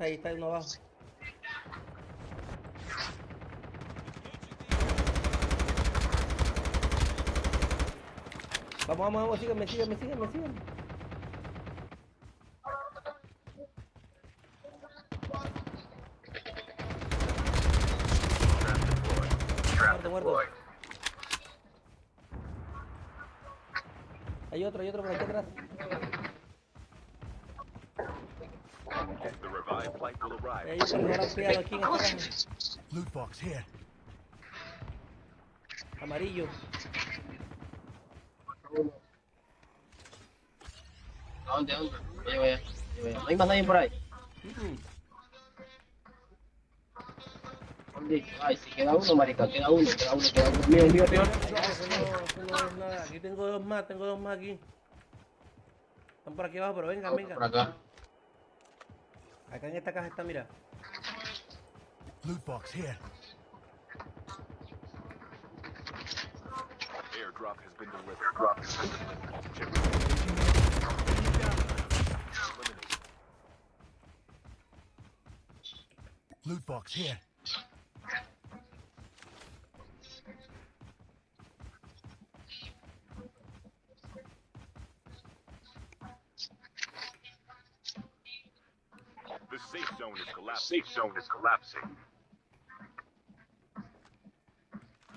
Ahí, está uno abajo. Vamos, vamos, vamos, síganme, síganme, síganme, síganme. Muerto, muerto. Hay otro, hay otro por aquí atrás. Loot box here. Amarillo. ¿A dónde? ¿A dónde? ¿No hay más nadie por ahí? ¿Dónde? Ay, si queda uno, marica, queda uno, queda uno, queda uno. Mira, mira, mira. Eso no, eso no es nada. Aquí tengo dos más, tengo dos más aquí. Están por aquí abajo, pero vengan, Por vengan. acá. Acá en esta caja está, mira. Loot box here. Airdrop has been delivered. Airdrop has been delivered. Loot box here. Safe zone is collapsing. Safe zone is collapsing.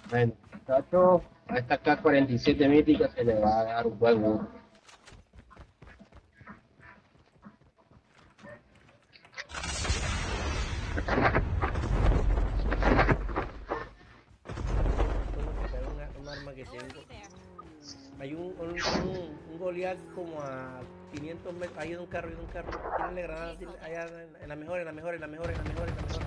Bueno, a esta K-47 mítica se le va a dar un buen uso. Tengo que sacar una, un arma que tengo. Hay un, un, un, un Goliath como a 500 metros. Hay un carro, hay un carro. Tírenle granadas tírenle- allá en, en la mejor, en la mejor, en la mejor, en la mejor, en la mejor.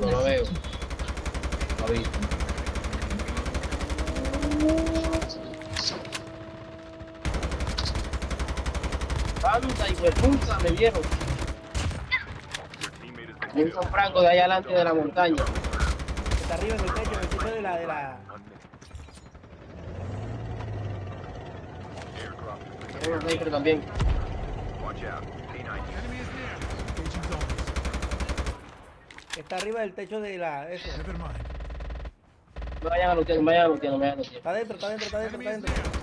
No lo veo. Lo vi. ¡Anda, hijo de puta! Me vieron. San Franco de allá adelante de la montaña. Está arriba en el techo, en el techo de la, de la. Un sniper también. Watch out. K9 Enemy is near. Engaging zombies. Está arriba del techo de la. Eso. No vayan a lutear, no vayan a lutear, no vayan a lutear. Está dentro, está dentro, está dentro, está dentro.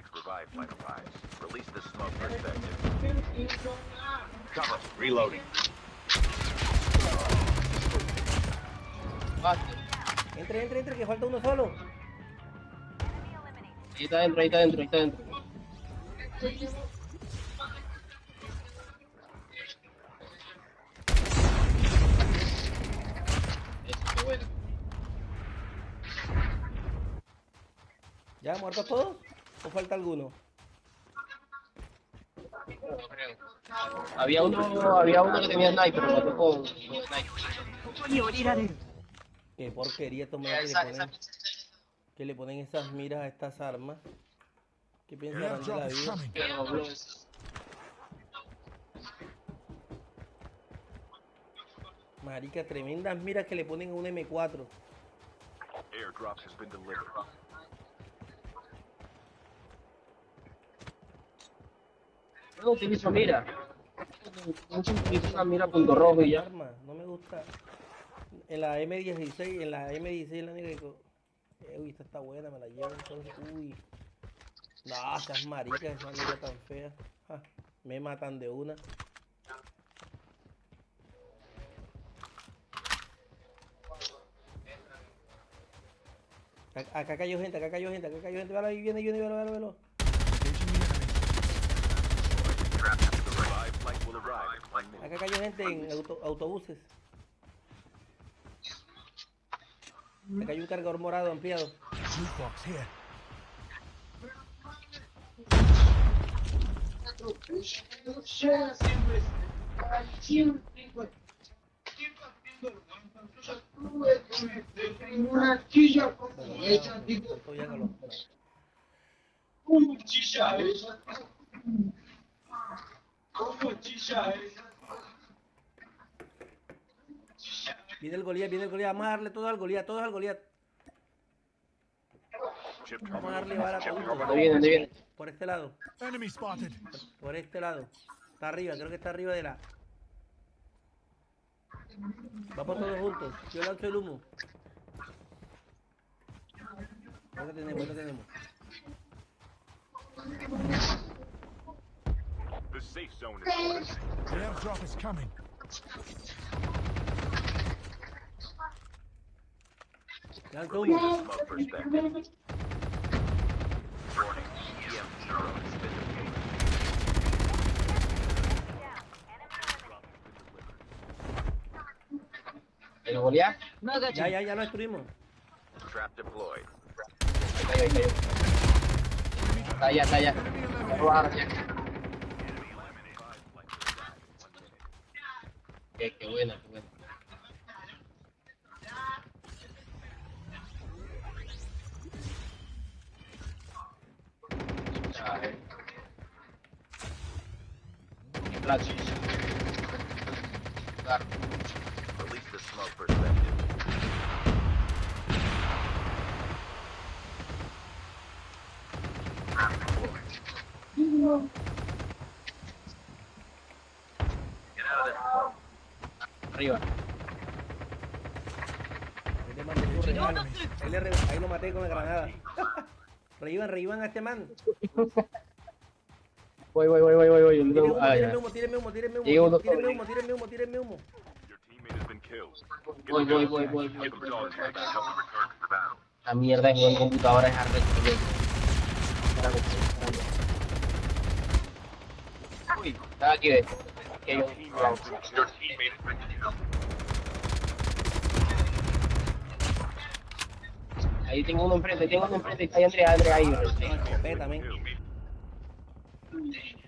Next revive flight arrives. Release the smoke perspective. Cover. Reloading. Entre, entre, entre, que falta uno solo. Ahí está dentro, ahí está dentro, ahí está dentro. Eso, qué bueno. ¿Ya muertos todos? ¿O falta alguno? Había uno, había uno que tenía sniper, lo mató con, sniper. Qué porquería manes que esa, le ponen, que le ponen esas miras a estas armas. ¿Qué The piensan de la vida? Marica, tremendas miras que le ponen a un M4. Airdrop has been delivered. No utilizo mira. Mucho utilizo una mira punto rojo y ya. Arma, no me gusta. En la M16, en la M16 la que... Eh, uy, esta está buena, me la llevo entonces. Uy. No, esas maricas, esa mira tan fea. Ja, me matan de una. Acá cayó gente, acá cayó gente, acá cayó gente. Velo ahí, viene, viene, velo, velo, velo. Acá cayó gente en auto- autobuses. Acá hay un cargador morado ampliado. No lo- Viene el Goliat, viene el Goliat. Vamos a darle todo al Goliat, todos al Goliat. Vamos a darle bala a Chip todos. terminal. ¿Dónde viene? ¿Dónde viene? Por este lado, Enemy spotted. por este lado. Está arriba, creo que está arriba de la. Vamos todos juntos. Yo lanzo el humo. Ahí lo tenemos, ahí lo tenemos. The safe zone is fortified. The airdrop is coming. Deployed. ¿El Goliath? Ya, ya, ya lo destruimos. Trap deployed. Ahí. Está allá, está. Qué, qué buena, qué buena. Arriba. Ahí lo maté con la granada. reíban, reíban a este man. Voy, voy, voy, voy, voy, voy. Tírenme humo, Ah, tírenme humo, tírenme humo, tírenme humo, tírenme humo, tírenme humo, Voy, voy, voy, voy, voy. La mierda de en computadora es arrecho. Uy, estaba aquí, ve. Aquí hay un- Your teammate has been killed. Ahí tengo uno enfrente, tengo uno enfrente. Ahí Andrea, Andrea, ahí. Men. Kill.